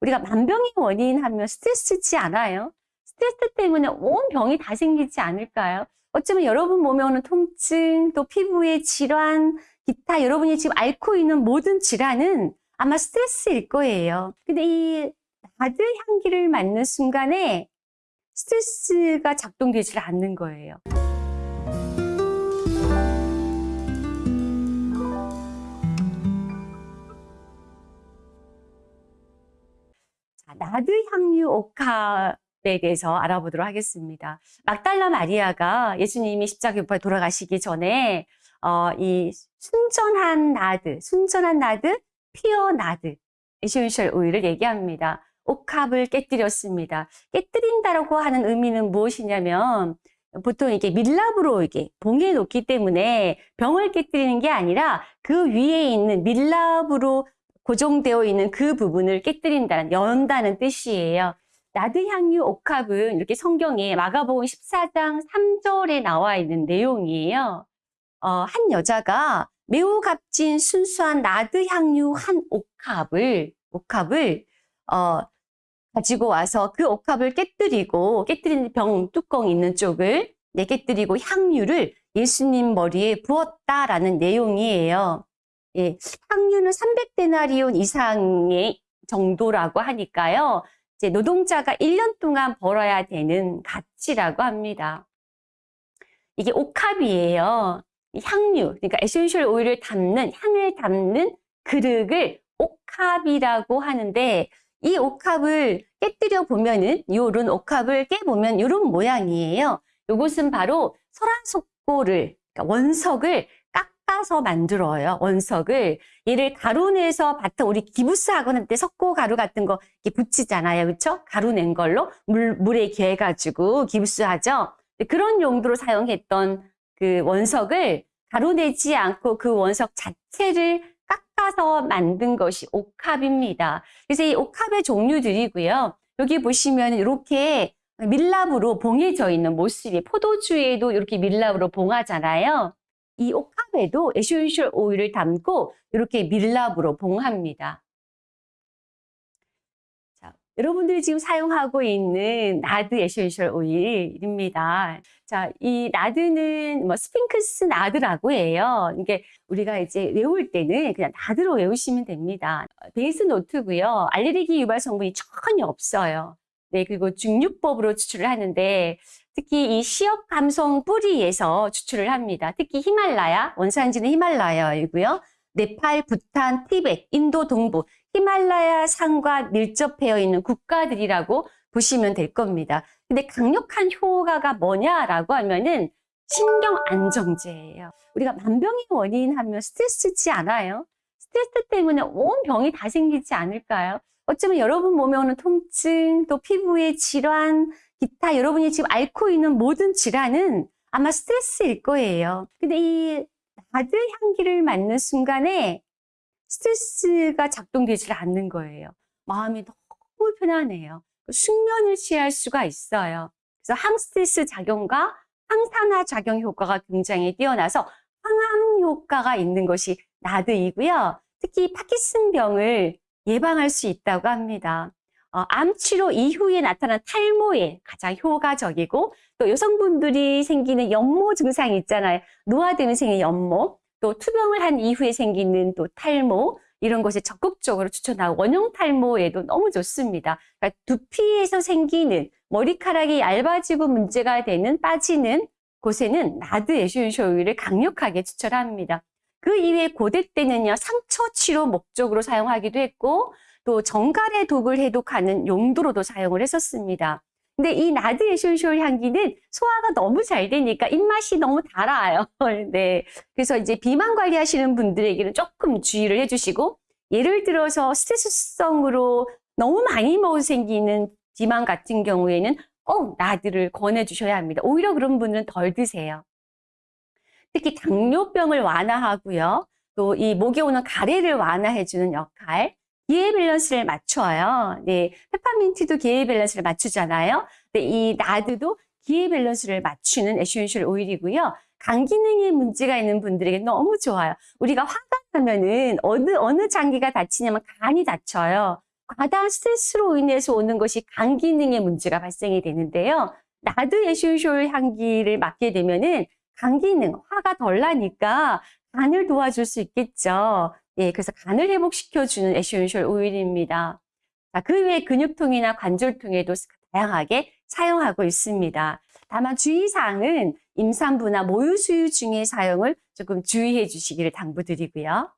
우리가 만병의 원인 하면 스트레스지 않아요? 스트레스 때문에 온 병이 다 생기지 않을까요? 어쩌면 여러분 몸에 오는 통증, 또 피부의 질환, 기타 여러분이 지금 앓고 있는 모든 질환은 아마 스트레스일 거예요. 근데 이 나드 향기를 맡는 순간에 스트레스가 작동되지 않는 거예요. 나드 향유 옥합에 대해서 알아보도록 하겠습니다. 막달라 마리아가 예수님이 십자가 못 돌아가시기 전에 어, 이 순전한 나드, 순전한 나드, pure nard, 에센셜 오일을 얘기합니다. 옥합을 깨뜨렸습니다. 깨뜨린다라고 하는 의미는 무엇이냐면 보통 이게 밀랍으로 이게 봉해 놓기 때문에 병을 깨뜨리는 게 아니라 그 위에 있는 밀랍으로 고정되어 있는 그 부분을 깨뜨린다는 연다는 뜻이에요. 나드 향유 옥합은 이렇게 성경에 마가복음 14장 3절에 나와 있는 내용이에요. 어, 한 여자가 매우 값진 순수한 나드 향유 한 옥합을 옥합을 어, 가지고 와서 그 옥합을 깨뜨리고 깨뜨린 병 뚜껑 있는 쪽을 네, 깨뜨리고 향유를 예수님 머리에 부었다라는 내용이에요. 예, 향유는 300데나리온 이상의 정도라고 하니까요. 이제 노동자가 1년 동안 벌어야 되는 가치라고 합니다. 이게 옥합이에요. 향유, 그러니까 에센셜 오일을 담는, 향을 담는 그릇을 옥합이라고 하는데 이 옥합을 깨뜨려 보면은 요런 옥합을 깨보면 요런 모양이에요. 요것은 바로 설화석고를 그러니까 원석을 깎아서 만들어요. 원석을 얘를 가루 내서 바탕 우리 기부스 학원 때 석고 가루 같은 거 이렇게 붙이잖아요. 그렇죠? 가루 낸 걸로 물 물에 개해 가지고 기부스 하죠. 그런 용도로 사용했던 그 원석을 가루 내지 않고 그 원석 자체를 깎아서 만든 것이 옥합입니다. 그래서 이 옥합의 종류들이고요. 여기 보시면 이렇게 밀랍으로 봉해져 있는 모습이 포도주에도 이렇게 밀랍으로 봉하잖아요. 이 옥합에도 에센셜 오일을 담고 이렇게 밀랍으로 봉합니다. 자, 여러분들이 지금 사용하고 있는 나드 에센셜 오일입니다. 자, 이 나드는 뭐 spikenard라고 해요. 이게 우리가 이제 외울 때는 그냥 나드로 외우시면 됩니다. 베이스 노트고요. 알레르기 유발 성분이 전혀 없어요. 네, 그리고 증류법으로 추출을 하는데 특히 이 시업 감성 뿌리에서 추출을 합니다. 특히 히말라야, 원산지는 히말라야이고요. 네팔, 부탄, 티벳, 인도 동부, 히말라야 산과 밀접되어 있는 국가들이라고 보시면 될 겁니다. 근데 강력한 효과가 뭐냐라고 하면은 신경 안정제예요. 우리가 만병의 원인 하면 스트레스지 않아요? 스트레스 때문에 온 병이 다 생기지 않을까요? 어쩌면 여러분 몸에 오는 통증, 또 피부의 질환, 기타 여러분이 지금 앓고 있는 모든 질환은 아마 스트레스일 거예요. 근데 이 나드 향기를 맡는 순간에 스트레스가 작동되지 않는 거예요. 마음이 너무 편안해요. 숙면을 취할 수가 있어요. 그래서 항스트레스 작용과 항산화 작용 효과가 굉장히 뛰어나서 항암 효과가 있는 것이 나드이고요. 특히 파키슨병을 예방할 수 있다고 합니다. 어, 암 치료 이후에 나타난 탈모에 가장 효과적이고 또 여성분들이 생기는 연모 증상이 있잖아요. 노화되면 생기는 연모, 또 투병을 한 이후에 생기는 또 탈모 이런 것에 적극적으로 추천하고 원형 탈모에도 너무 좋습니다. 그러니까 두피에서 생기는 머리카락이 얇아지고 문제가 되는 빠지는 곳에는 나드 에센셜 오일을 강력하게 추천합니다. 그 이외에 고대 때는요 상처 치료 목적으로 사용하기도 했고 또 전갈의 독을 해독하는 용도로도 사용을 했었습니다. 근데 이 나드 에센셜 향기는 소화가 너무 잘 되니까 입맛이 너무 달아요. 네. 그래서 이제 비만 관리하시는 분들에게는 조금 주의를 해주시고 예를 들어서 스트레스성으로 너무 많이 먹어 생기는 비만 같은 경우에는 꼭 나드를 권해주셔야 합니다. 오히려 그런 분은 덜 드세요. 특히 당뇨병을 완화하고요. 또 이 목에 오는 가래를 완화해주는 역할, 기회 밸런스를 맞춰요. 네, 페퍼민트도 기회 밸런스를 맞추잖아요. 네, 이 나드도 기회 밸런스를 맞추는 에센셜 오일이고요. 간 기능에 문제가 있는 분들에게 너무 좋아요. 우리가 화가 나면은 어느 어느 장기가 다치냐면 간이 다쳐요. 과다한 스트레스로 인해서 오는 것이 간 기능의 문제가 발생이 되는데요. 나드 essential 향기를 맡게 되면은 간 기능, 화가 덜 나니까 간을 도와줄 수 있겠죠. 예, 그래서 간을 회복시켜주는 essential 오일입니다. 자, 그 외에 근육통이나 관절통에도 다양하게 사용하고 있습니다. 다만 주의사항은 임산부나 모유수유 중에 사용을 조금 주의해 주시기를 당부드리고요.